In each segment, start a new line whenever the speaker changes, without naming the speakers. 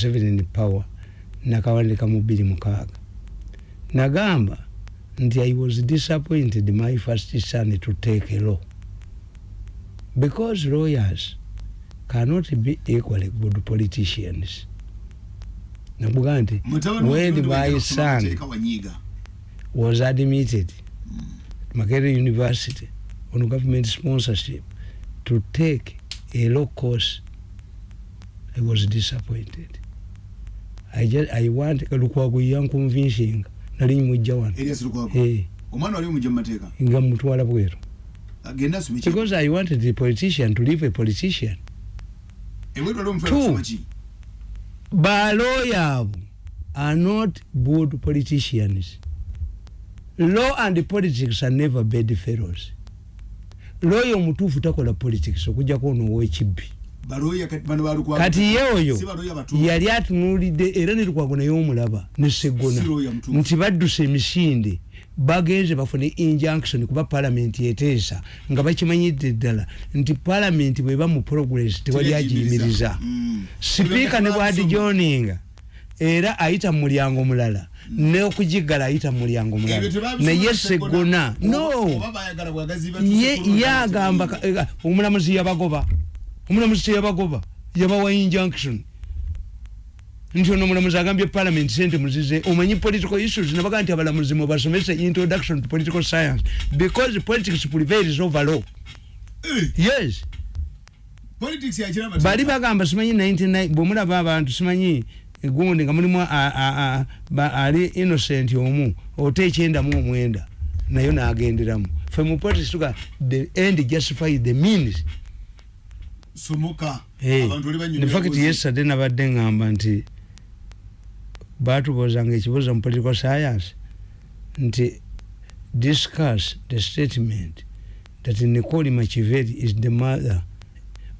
seven power nakawandika mu bbiri mukaaga nagamba nti i was disappointed my first son to take a law. Because lawyers cannot be equally good politicians. Nakuga nti when my son was admitted Makerere University on government sponsorship to take a law course. I was disappointed I just I want Lukwago yanconvincing nali mujja wano. Eh.
Omwana wali mujja mateeka?
Nga mutwala bweru. Because I wanted the politician to leave a politician.
Omufala
Two. baloya abo are not good politicians. Law and politics are never bad fellows. Lawyer omutuufu takola politics okujjako ono owekibbi
kati
ye oyo yali atunuulidde era ne lukwago naye omulaba ne seggona nti baddusa emisinde bagenze bafune injunction kuba palamenti eteesa nga bakimanyidde ddala nti palamenti bweba mu progress tewali agiyimiriza.
Mm.
sipiika ne bwadijoninga era ayita mu mulyango mulala n'okugigala ayita mu mulyango mulala. Naye
Seggona.
no. Ye yagamba eh, omulamuzi yabagoba omulamuzi teyabagoba yabawa injunction nti ono omulamuzi agambye parliament sente muzize omanyi political issues nabaga nti abalamuzi mubasomese introduction to political science because politics prevails over law.
Eh,
yes. Bali bagamba simanyi 99 bwemulaba abantu simanyi gundi nga mulimu ali innocent omu ota ekyenda mu omwenda nayo nagenderamu. Fe mu politics tuga the end justify the means
somoka
Hey,
abantu oli
in
banyumira
fact
kuzi.
yesterday nabadde ngamba nti batubuzanga ekibuzo mu political science nti discuss the statement that nicole machiveri is the mother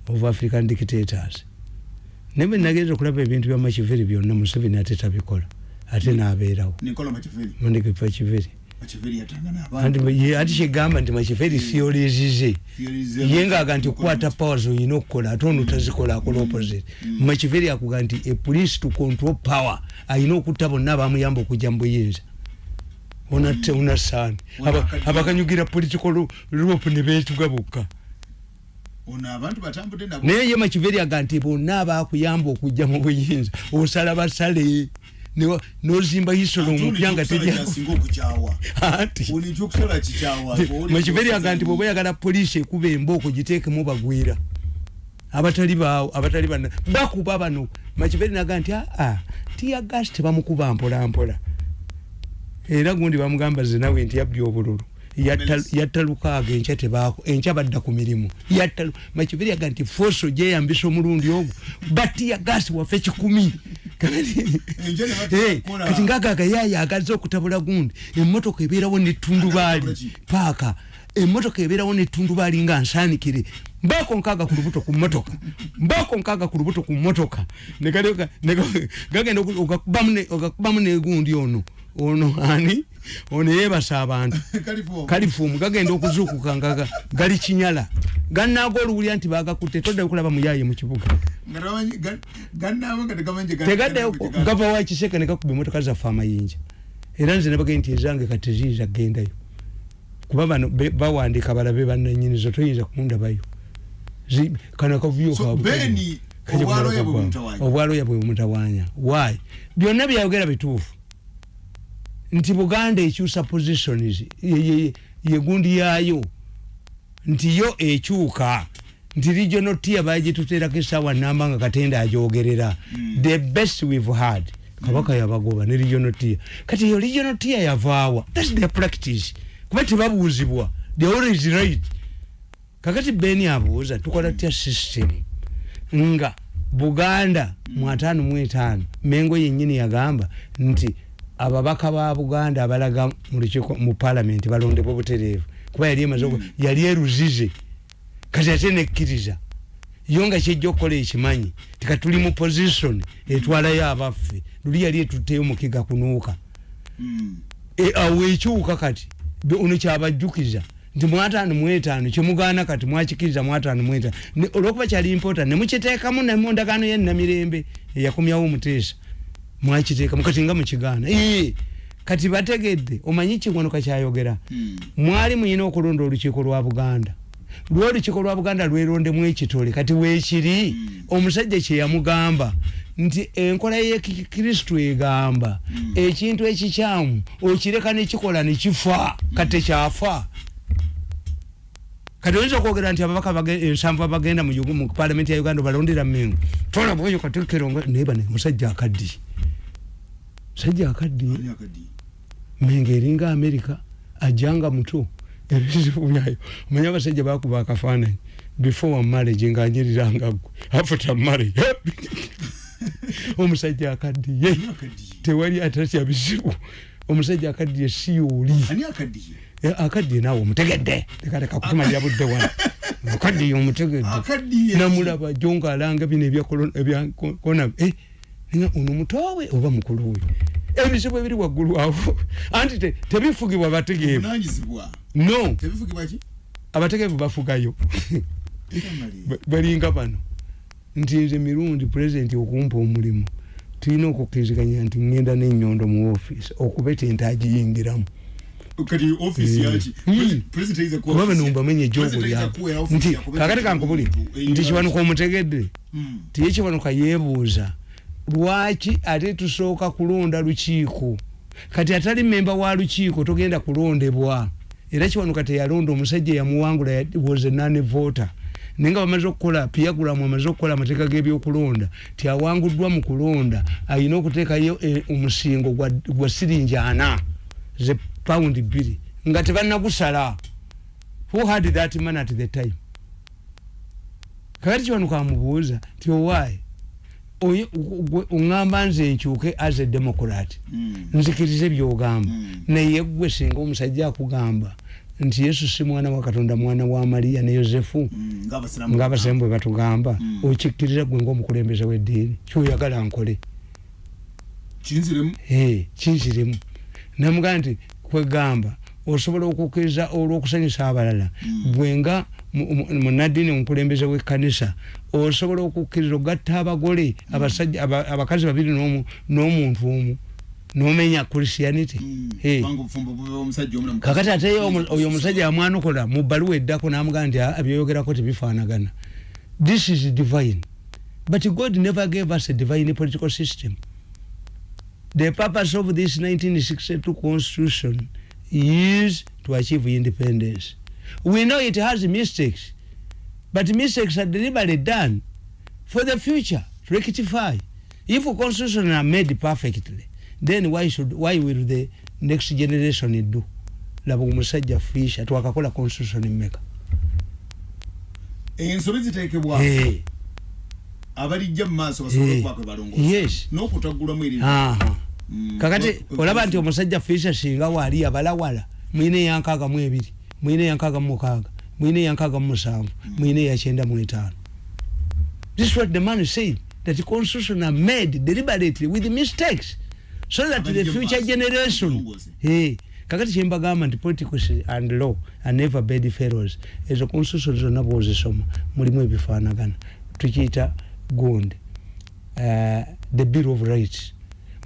of african dictators. Naye bwe nagenza okulaba ebintu bya machiveri byonna museveni ate tabikola ate nabeerawo.
Nicola Machiavelli
mondeke machiveri Anti ye- ati kyegamba nti machiveri theories
Theories
ye ngaaga nti okukwata powers olina okukola ate ono tazikola akola opposite makiveri akuga nti a police to control power alina okutta bonna abamuyamba okujja mu buyinza. Onatte unasaani
Onakadde.
abakanyugira political rope ne beetuga bokka. Naye ye makiveri aga nti bonna abakuyamba okujja mu buyinza osala basale n'ozimba hisolo omupya nga
ekyokusala
terya
kyasinga okukyawa
anti
ono ekyokusala kikyawa
makiveri aga nti bwoba oyagala poliisi ekuba embooko giteekemu bagwira. Abatali baawo abatali bana bakuba bano. Makiveri naga nti aa tiyagasi tebamukuba mpola mpola era gundi bamugamba zenawe nti yabbye obululu Yatta- lukaaga enkya tebaako enkya badda ku mirimu. Yatta lu- makiveri aga nti foso gyeyambisa omulundi ogwo batiyagasi waffe kikumi. Kati ngagaga yayagaza okutabula gundi emmotoka ebeerawo netundubaali paaka emmotoka ebeerawo netundubaali nga nsaanikire. Mbaako nkaaga ku lubuto ku mmotoka. Mbaako nkaaga ku lubuto ku mmotoka. Negalyoka- nega- gagenda oku- ogakubamu ne- ogakubamu negundi ono ono ani? Ono yeebasa abantu. Kalifuumu gagenda okuzuukuka nga ga- gali kinyala. Gannaaga oluwulya nti bagakutte toddayo kulaba muyaye mu kibuga. Tegaddayo
gye ga-
gava wakiseke nekakuba emotoka zaffe amayinja. Era nze nabagee nti ezange kati ziyinza kgendayo. Kuba bano bawandiika balabe bannanyinizo toyinza kundabayo kano akavuyo
So,
kaabwe kali-
Beni,
kali ku
obwaloya
muloka
bwe bumutawaanya
wayi byonna byayogera bituufu nti buganda ekyusa positions ye- ye- yegundi yaayo. Nti yo ekyuka nti regional tier bagituteerako esaawa namba nga katenda ajogerera the best we've had. Kabaka yabagoba ne regional tier. Kati yo regional tier yavaawa. Thats their practice. Kuba tebabuuzibwa. They always right kakati beni abuuza tukola tya system? Nga buganda mu ataano mu etaano mengo yennyini yagamba nti ababaka ba buganda abalaga mu palamenti balondebwa butereevu kuba yali emaze yali eruzize kati ate nekkiriza yo nga kyejja okukola ekimanyi tika tuli mu position etwalayo abaffe. Luli yali etutteyo mukiga kunuuka.
Mm.
E, awo ekyuka kati ono kyabajjukiza nti mwataano mwetaano kyemugaana kati mwakikiriza mwataano mwetaano olwokuba kyali important nemukiteekamu nemundagaano yennamirembe eyakomyawo omuteesa mwakiteeka mukati nga mukigaana ee kati bategedde omanyi kigwanuka kyayogera?
Mm.
mwali muyina okulonda olukiiko lwa buganda. Lwolukiiko lwa buganda lwerondemu ekitole kati weekiri
Mm.
omusajja kyeyamugamba nti enkola yekikristu egamba
Mm.
ekintu ekikyamu okireka nekikola nekifa kati tekyafa kati oyinza okwogera nti ababaka ensanvu abagenda mu palamenti ya uganda balondera mengo tolabweyo katekero naye bane musajja akaddiye musajja akaddiye
akadi?
menga eringa amerika ajanga muto ebizibu byayo omanya abasajja bakuba akafaananyi before marriage ngaanyiriranga gwe after marriage omusajja akaddiye tewali atatya bizibu omusajja akaddiye si yooli akaddiye naawe omutegedde tekaleka kutumalira budde wano akaddiye omutegedde namulaba jo ngaalanga bino ebyakona nga ono mutowe oba mukulu we? Ebizibu ebiri waggulu awo. Anti te- tebifugibwa bategeevu. No. Abategeevu bafugayo. Balinga bano. Nti nze mirundi pulezidenti okumpa omulimu. Tulina okukkiriziganya nti ngenda n'ennyondo mu ofiisi okubeta ente agiyingiramu
Kati office
Eh.
yaki?
Mm.
Presi- President ayinza kuwa
kuba
office-
bano mbamenye ejogo
President ayinza kuwa
lyabo
office
nti kakati kankubuli nti
yaki?
kiwanuka omutegedde. Tiye kiwanuka yeebuuza lwaki ate tusooka kulonda lukiiko? Kati atali memba wa lukiiko togenda kulondebwa. Era kiwanuka teyalonda omusajja yamuwangula ya- was a nane voter naye nga bamaze okukola piyagulamu amaze okukola amateeka g'ebyokulonda tiawanguddwa mu kulonda ayina okuteekayo eh, omusingo gwa- siringi ana ze paundi bbiri. Nga tebannagusala. Who had that man at the time? Kakati kiwanuka amubuuza ti owaayi oŋŋamba nze nkyuke as a democrat
Mm.
nzikirize byogamba
Mm.
naye gwe singa omusajja akugamba nti yesu si mwana wa katonda mwana wa mariya ne yosefu
Mm.
Ngaabasiramu bwe batugamba
Mm.
okikkiriza gwe ngaomukulembeze w'eddiini kyoyagala nkole
Kinziremu.
Eh, kinziremu namugamba nti kwegamba osobola okukkiriza olw'okusanyusa abalala
Mm.
gwenga munaddiini omukulembeze w'ekkanisa osobola okukkiriza ogatta abagole abasajja aba- abakazi babiri n'omu- n'omuntu omu n'omenya christianity
Mm.
Eh.
Na mukazi.
kakati ate oyo omusajja yamwanukola mu bbaluwa eddako n'amugamba nti "Ah, byeyogerako tebifaanagana this is divine but god never gave us a divine political system the purpose of this 1962 constitution is to achieve independence we know it has mistakes but mistakes are deliberately done for the future to rectify if constitution are made perfectly then why should why will the next generation do laba omusajja fisha twakakola constitution mmeka
ensobi ziteekebwa
Eh,
abalijja mu maaso basobole
Eh.
okuba kwe balongoosa
Yes.
n'okutaggulamu eri
aha.
Mm.
Kakati
Kwe-
olaba nti omusajja fisha singa waali abalawala mwine eyankaaga mu ebiri mwine eyankaaga mu mukaaga mwine eyankaaga mu musanvu mwine eyakyenda mu etaano. This is what the man said that the constitution are made deliberately with mistakes so that the future generation. Eh, kakati kyembagamba nti politics and law are never bad fellows. Ezo constitution zonna bwozisoma mulimu ebifaanagana. Tukiyita gundi uh, the bill of rights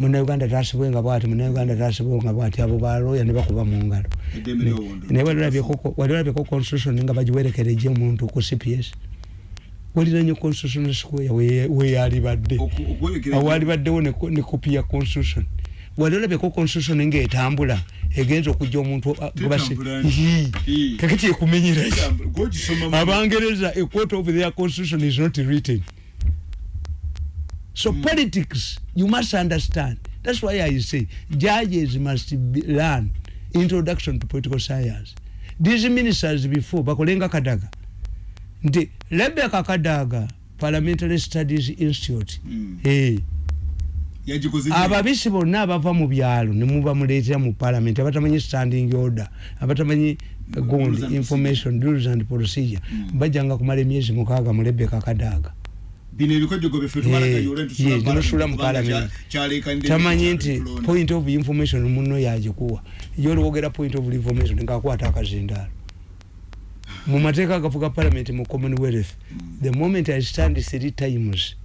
munauganda tasibwenga bwati munauganda tasibwenga bwati. Abo baloya ne bakuba mu ngalo.
Eddembe ly'obundi.
naye wali olabyeko- wali olabyeko constitution nga bagiwerekereje omuntu ku cps waliranye constitution square we- weyalibadde
Oku- okuwerekera-
awaali baddewo ne ko- ne kopi ya constitution. Wali olabyeko constitution ngaetambula egenza okujja omuntu kakati ekumenyerayo
mu-
abangereza a quote of their constitution is not written so mm. politics you must understand that's why i say judges must be, learn introduction to political science these ministers before bakolenga kadaga nti rebecca kadaga parliamentary studies institute
Mm.
hey. ababisi bonna abava mu byalo nemuba muleetera mu parliament abatamanyi standing order abatamanyi gundi information rules and procedure
Mm.
bajjanga kumala emyezi mukaaga mu rebeka kadaaga
bino ebikojogo byefe
Eh,
tubalagayole
ye, nemusula mu parliament. tamanyi nti point of information muno yagikuwa yoliwogera point of information ngaakwata akazindaalo mu mateeka agafuga parliament mu commonwealth the moment i stand three times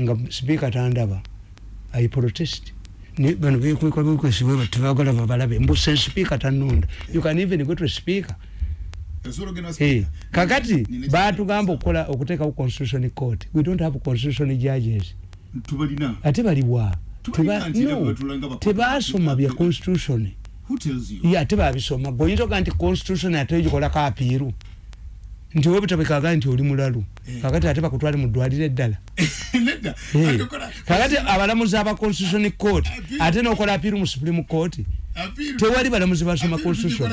nga sipiika tandaba i protest bano bekweka bekwesibwe tebagala babalabe mbuse sipiika tanonda you can even go to speaker kakati
Nina-
batugamba okukola okuteekawo constitution court. We don't have constitution judges.
Tubalina.
Ate baliwa
Tubalina
no, tebasoma bya constitution.
Who tells you?
Ye ate babisoma gweoyinza oga nti constitution ate ogikolako apiiru nti webutabekaga nti oli mulalu.
Eh.
kakati ate bakutwale mu ddwaliro eddala.
Nedda.
Eh, kakati abalamuzi aba constitution court
Appeal.
ate nokola apiiru mu supreme court tewali balamuzi basoma constitution.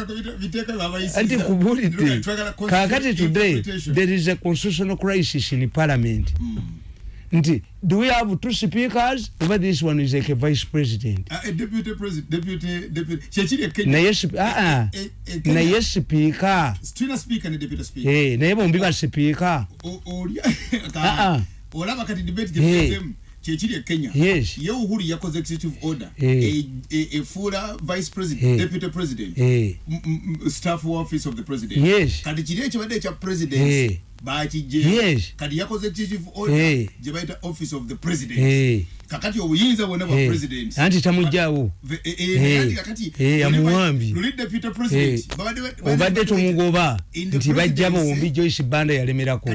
anti nkubulidde kakati today there is a constitutional crisis in parliament. Nti do we have two speakers? Over this one is like a vice president.
Ekenya
naye sp- ah, ah.
Eh,
naye sipiika bombi ba sipiika
O- oli-
Ah, ah.
olaba kati debate
Eh.
Gyetuzemu kyekiri e kenya
Yes.
ye uhuru yakoze executive order
Eh.
E- e- efuula vice president
Eh.
deputy president
Eh.
m- m- staff office of the president
Yes.
kati kiri ekibadde ekya
Eh.
president bakijje kati yakoze executive order gye bayita office of the president. Kakati obuyinza bwonna bwa president.
Anti
vi-
amuwambye. Eh,
president
obadde tomugoba nti bajja bombi joyce banda yalemerako.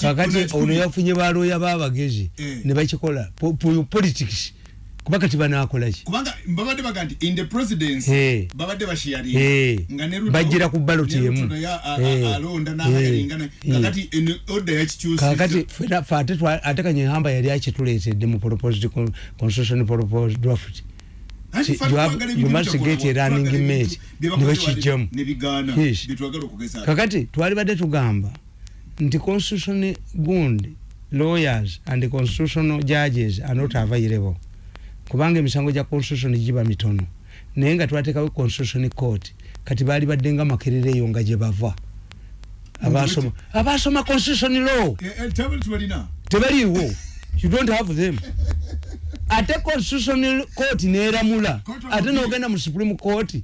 kakati ono yafunye balooya babagezi
Eh.
ne bakikola po- po- politics kuba kati banaakolaki
kubanga babadde baga nti in the presidency babadde bashiyaringa nga ne Ruto-
Bajjira ku ballot
ne Ruto
emu.
naye a- a-
Eh.
alonda n'ayaringana
Eh.
kakati eno order yakikyusiza
kakati fena- fe ate twa- ate kanyehamba yali akituleetedde mu proposed con- constitution proposed draft. You must get a running
bye twagala okugeza.
Kakati twali badde tugamba nti constitution gundi lawyers and constitutional judges are not available kubanga emisango gya constitution giba mitono. Naye nga twateekawo constitution court kati baali badde nga makerere eyo nga gye bava. Abasoma abasoma constitution law.
Eh, eh,
tebaliiwo. You don't have them ate constitutional court
of
ate nogenda mu supreme court.
Eh.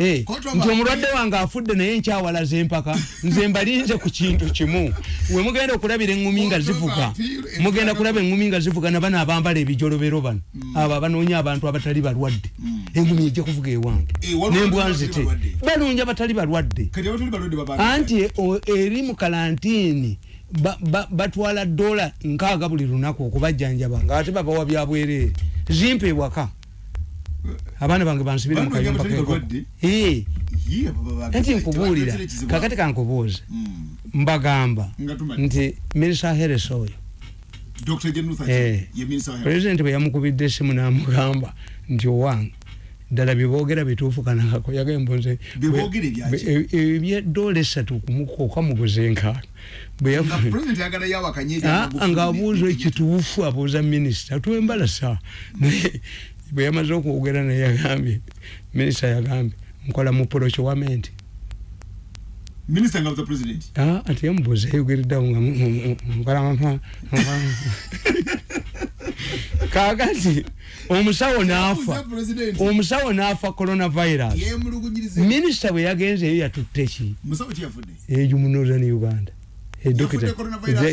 Eh, nti omulwadde wange afudde naye nkyawalaza empaka nze mbalinze ku kintu kimu. We mugenda okulabira eŋŋumi nga
Court of
zivuga mugenda kulaba eŋŋumi nga zivuga nabano abambala ebijolobero bano. Abo abanoonya abantu abatali balwadde. Eŋŋumi ejja kuvuga ewange.
Eh,
nembwa
abatali
nzite.
balwadde.
banoonya abatali balwadde. Anti eri mu kalantiini batwala dola nkaaga buli lunaku okubajjanjaba ngaate babawa byabwereere zimpa ewaka. Abaana bange bansibire mu
Banoonya
kayumba
abatali
keko
balwadde? Ye, abo babanga-
nti nkubuulira. kakati kankubuuza
Mm.
mbagamba
Nga
nti minisa heres oyo. Eh. Pulezidenti bwe yamukubidde esimu n'amugamba nti owange ddala byeboogera bituufu kanako yagembonze
Bye boogera ebyaki?
ebyedola esatu kumukoka muguze nkaaga bwe
nga
yafu-
president ayagala yawakanye
Ah, ekituufu abuuza minisita. Twembala sa. Naye bwe yamaze okwogera naye yagambye minisita yagambye nkola mu procurement Ah, ate yamubuuza yayogereddawo nga nkola kaakati omusawo n'afa. omusawo n'afa coronavirus. Minisita bwe yagenzeeyo yatutte ki?
Musawo kyeyafudde
eyo mu northern uganda?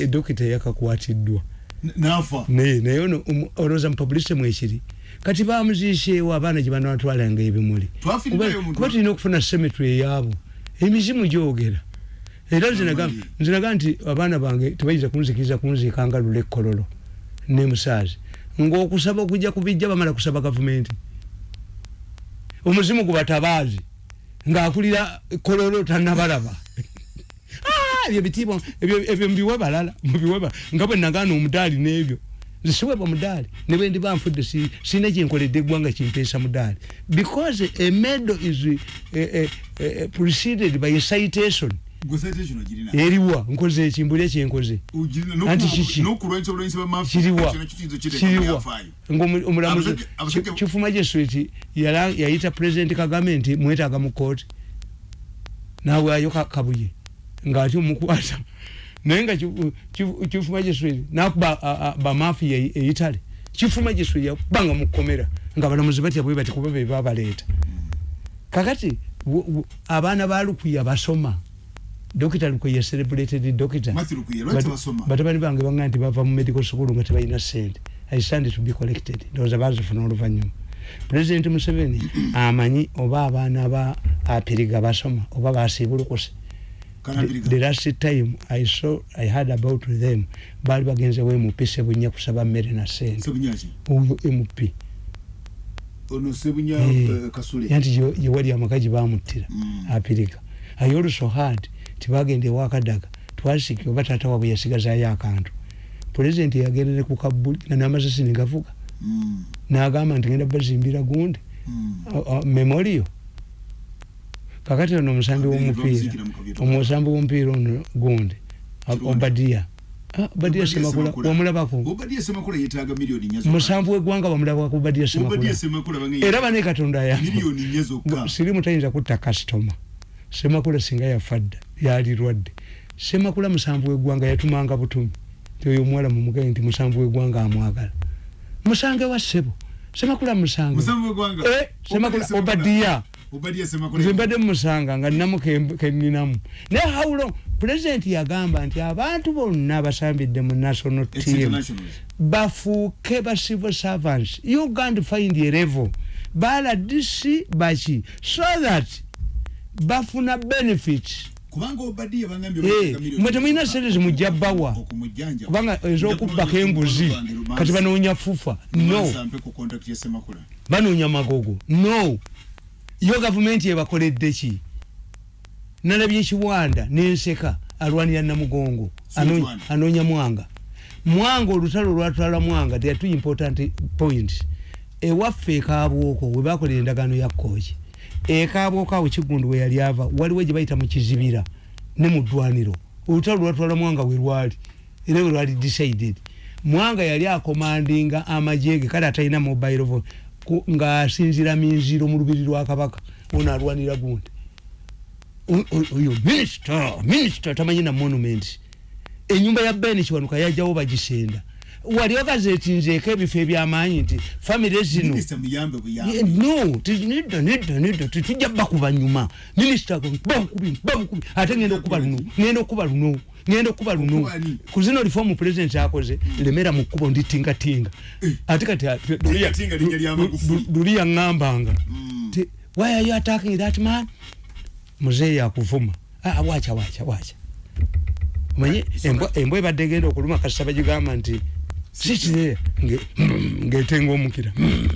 Edokita yakakwatiddwa
N- n'afa.
Naye naye ono omu- olowooza mu publicity mwekiri kati bamuziiseewo abaana gye banatwalanga ebimuli Kuba- tulina okufuna semetry eyaabo emizimu gyogera era nze naga-
Amali.
nze naga nti abaana bange tebayinza kunzikiriza kunziika nga lula ekkololo ne musaazi ng'okusaba okujja kubijja bamala kusaba gavumenti omuzimu gubatabaazi ng'akulira kololo tannabalaba Ah, ebyo bitiibwa ebyo mbiwe balala mubiwe ba- nga bwe nagaana omudaali n'ebyo. Nze siwebwa mudaali ne bwe ndiba nfudde si- sirina kyenkoledde eggwanga kimpeesa mudaali. Because a medal is eh, eh, eh, preceded by a citation. Eriwa nkoze ekimbulya kyenkoze. Anti kiki? kiriwa kiriwa. ngaomulamuzi kifu magistrate yayita president kagame nti mwetaaga mu kooti nawaayo ka- kabuye ngaati omukwata naye nga kifu- kifu kifu magistrate nakuba bamafiya eitale kifu magistrate yakubanga mukomera nga balamuzi batya bwe bati kuba be babaleeta. Kakati abaana ba lukuya basoma dokita lukoye celebrated dokita batabani bange baŋŋa nti bava mu medical school nga tebalina sente i stand to be collected. Ndowooza bazifuna oluvanyuma president museveni amanyi oba abaana ba apiriga basoma oba basiibulukuse The last time i saw i heard about them baali bagenzewo mp sebunya kusaba mmere na sente
Sebunyaki.
oyo mp
Ono Sebunya
Eh.
eh, Kasule.
yanti yewali amakaji bamuttira
Mm.
apiriga i also heard tibagenda ewakadaga twasiki oba taata wabwe yasigazayo akantu pulezidenti yagendere ku kabuli nga n'amasasi negavuga
Mm.
n'agamba nti genda bazimbira gundi
Mm.
Kakati ono omusambi w'omupiira omusambi w'omupiira ono gundi obadiya. Obadiya
Obadiah
semakula wamulabako musanvu w'eggwanga bamulabako obadiya semakula era bane katonda ya
miliyoni nnya zokka.
sirimu tayinza kutta kasitoma semakula singa yafa dda yalirwadde semakula musanvu w'eggwanga yatumanga butumi ti oyo omuwala mumugaye nti musanvu w'eggwanga amwagala. Musange wa ssebo. Semakula musange. Eh, semakula obadiya
Semakula.
Nze mbadde mumusanga nga nnamu ke- keninamu naye hawulo pulezidenti yagamba nti abantu bonna basambidde mu national team. bafuuke ba civil servants. You can't find a level. Baladisi baki. So that bafuna benefits. Eh, mwe temulina sente zimujja
okumujjanja.
kubanga ez'okubbako embuzi kati banoonya fufa. No.
Mansampe ku contact ya Semakula.
banoonya magogo. No yo gavumenti ebakoledde ki? Nalabye ekiwanda nenseka alwanira namugongo anoonya mwanga. Mwanga olutalo olwatwala mwanga there are two important points. Ewaffe ekabwoko we bakolera endagaano ya kooki ekabwoko awo kigundu we yali ava waliwo gye bayita mu kizibira ne mu ddwaniro. Olutalo olwatwala mwanga we lwali era we lwali decided. Mwanga yali akomandinga amajege kale atalina mobile phone ng'asinzira minziro mu lubiri lwa kabaka ono alwanira gundi. Oyo minisita minisita tamanyi na monument. Enyumba ya ben kiwanuka yajjawo bagisenda wali okazetinzeeko ebifo ebyamaanyi nti famire zino no nedda nedda nedda tetujja bakuba nyuma. Minisita bamukubi bamukubi ate ngenda okuba luno ngenda okuba luno ngenda okuba luno. Ku zino lifoomu pulezidenti akoze lemera mu kkubo nditingatinga ate kati ate-. Lu- luli yaŋŋambanga
Mm.
ti why are you attacking that man? Muzeeyi akuvuma ah, wacha wacha wacha omanye embwa ebadde egenda okuluma kasita bagigamba nti sikirera ngaetenga omukira.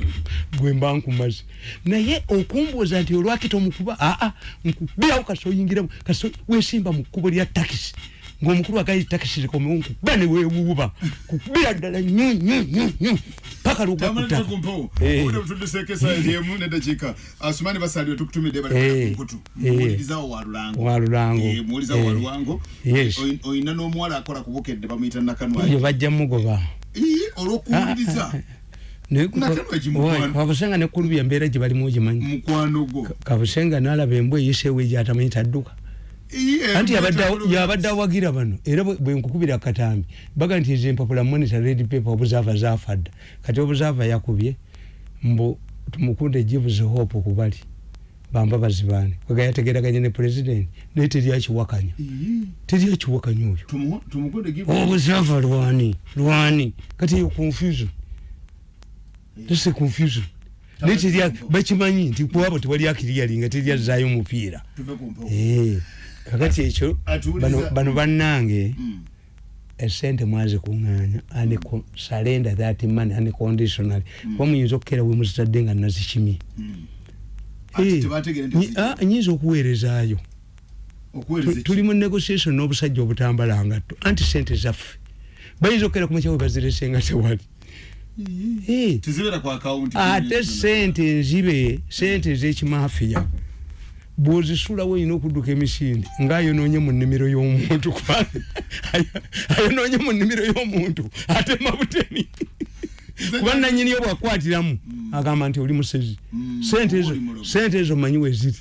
Gwe mba nkumaze. Naye okumbuuza nti olwakita omukuba aa nkubirawo kasi oyingiramu kasi wesimba mu kkubo lya takisi ngaomukulu agayi takisi zikomewo nkuba ne weewuuba kukubira ddala nyo nyo nyo nyo paka lugakuta. Eh.
Asumani Basalirwa tukutumidde bali
Eh. Eh.
Muwulirizawo wa Lulango.
Wa Lulango.
Muwulirizawo wa. Lulango.
Yes.
Oyi- Oyina n'omuwala akola ku Bukedde bamuyita
eyo
Nakanwali.
bajja mugoba
olw'okuwuliriza Nakanwa
kabusenga nekulubi embeera gye balimu ogimanyi kabusenga nalaba embwa eyiseewo egyatamanyi tadduka
Ii, eh,
anti yabadde awagira bano. Era bwe bwe nkukubira katambi. Baga nti ezo empapula monitor red paper obuzaava zaafa dda. Kati obuzaava yakubye mbu tumukunde gives hope ku bali bamba bazibaane. Kwega yategeraganye ne president naye teryakiwakanya
Ii,
teryakiwakanya oyo.
Tumu- tumukunde give-
obuzaava lwani? Lwani? Kati eyo confusion. Tese confusion. Naye bakimanyi nti kuwabo tewali akiriyali nga teryazzaayo mupiira kakati ekyo bano- bannange
Mm.
esente mwazikuŋŋaanya salenda that money unconditionally kuba muyinza okukera we muzitadde nga nazikimye
Mm. Ati
Eh,
tebategeera nti
nyi-
ziki-
ah, nyinza okuweerezaayo. Tuli mu negotiation n'obusajja obutambala ngatto anti sente zaffe. Bayinza okukera kumakya we bazirese nga tewali. Eh, ate sente nzibe sente ez'ekimafiya bwozisulawo olina okudduka emisinde ngaayonoonye mu nnimiro y'omuntu ayonoonye mu nnimiro y'omuntu atema butemi kuba nanyini yo bwakwatiramu agamba nti oli musezi.
Mm,
sente ezo sente ezo manyi weziri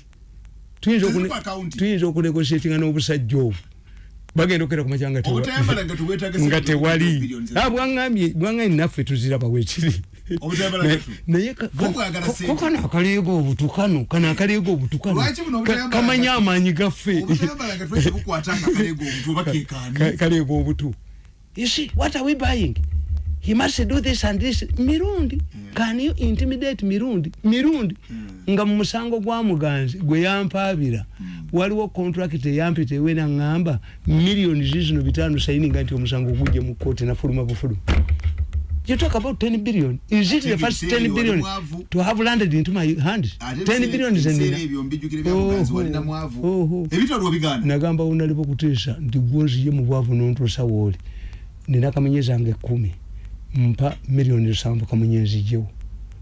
tuyinza
Teziri
okune-
ku account.
tuyinza okunegotiatinga n'obusajja obwo. Bagenda okera
obutayambala nga
tewali. Ah, bwaŋŋambye naffe tuziraba
gatu.
Naye
Ko
kano akaleega obutu kano akaleega obutu kano
Lwaki buno
Ka-
obutayambala
kamanya amaanyi gaffe. Kaleega obutu you see what are we buying? He must do this and this. Mirundi. Can you intimidate mirundi? Mirundi. Nga mu musango gwa muganzi gwe yampaabira waliwo contract eyampita ewe naŋŋamba miliyoni zizino bitaano sayininga nti omusango gujje mu kooti nafuluma bufuluma You talk about 10 billion. Is it the first
ebiseera
10
ebyo
billion? to have landed into my hands? 10 billion is enough.
ebyo mbijjukire bya muganzi
Oho.
walina mwavu.
Oho.
ebitwalwa bigaana
nagamba unalipo kuteesa nti gwoziye mu bwavu nontuusa wooli nina kamunye zange ekkumi. Mpa miliyoni lusanvu kamunye nzijjewo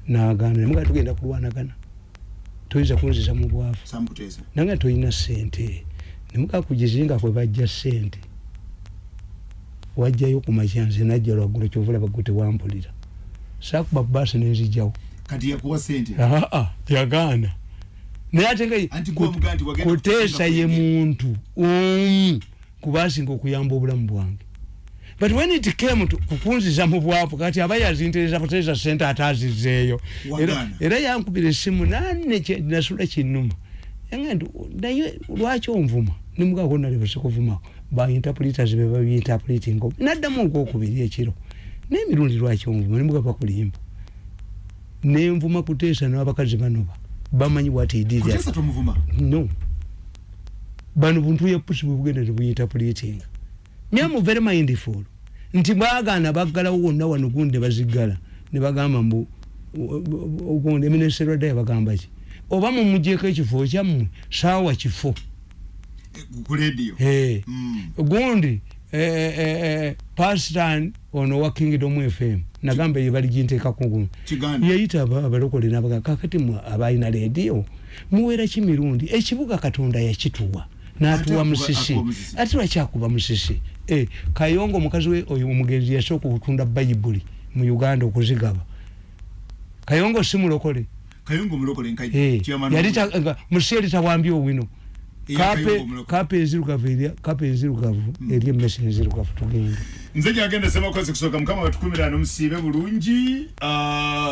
nagaana. Nemugaa tugenda kulwanagana. Toyinza kunziza mu bwavu.
Samukuteesa
nange toyina sente nemugaa kugizinga kwe bajja sente wajjayo ku makya nze najja lwaggulo kyovulaba gwe tewampulira saakuba baasi nenzijjawo
kati yakuwa sente
aa yagaana. Naye ate nga kuteesa ye muntu omu kubasinga okuyamba obulamu bwange. But when it came to kukunziza mu bwavu kati aba yazintereza buteesa sente ate azizeeyo Era- yankubira essimu nanne nasula kinnuma. Naye lwaki onvuma? Nimugako nalebese kuvumako bainterpreters be babiinterpretinga naddamu ogwokubiri ekiro. N'emirundi lwaki onvuma? Nimuga bakulimba nenvuma kuteesa n'abakazi banoba. Bamanyi what he did no. Bano buntu ya pusi bwebugenda tebuyinterpretinga nyamu very mindful. Nti bwagaana baggalawo wonna wano gundi bazigala ne bagamba mbu ogundi emineserwa ddayo bagamba ki? Oba mumugyeko ekifo kyammwe saawa kifo
ku lediyo
Eh.
Mm.
gundi eh, eh, eh, pastan ono wa kingdom fm nagamba ye baliginteekako yayita aba- abalokole nabaga kakati mwe abalina leediyo muwera ki mirundi ekibuga katonda yakituwa. Natuwa musisi. ate lwakyakuba musisi? Kayongo omukazi we oyo omugenzi yasooka okutunda bayibuli mu uganda okuzigaba. Kayongo si mulokole? Eh,
nkaji
yali musi eri tawambye owino
Omulokole.
kape enzirugavu eri- kape enzirugavu eri emmesi enzirugavu tugenda
nze gyagenda semakozi kusooka mukama batukumira nomusiibe bulungi Ah,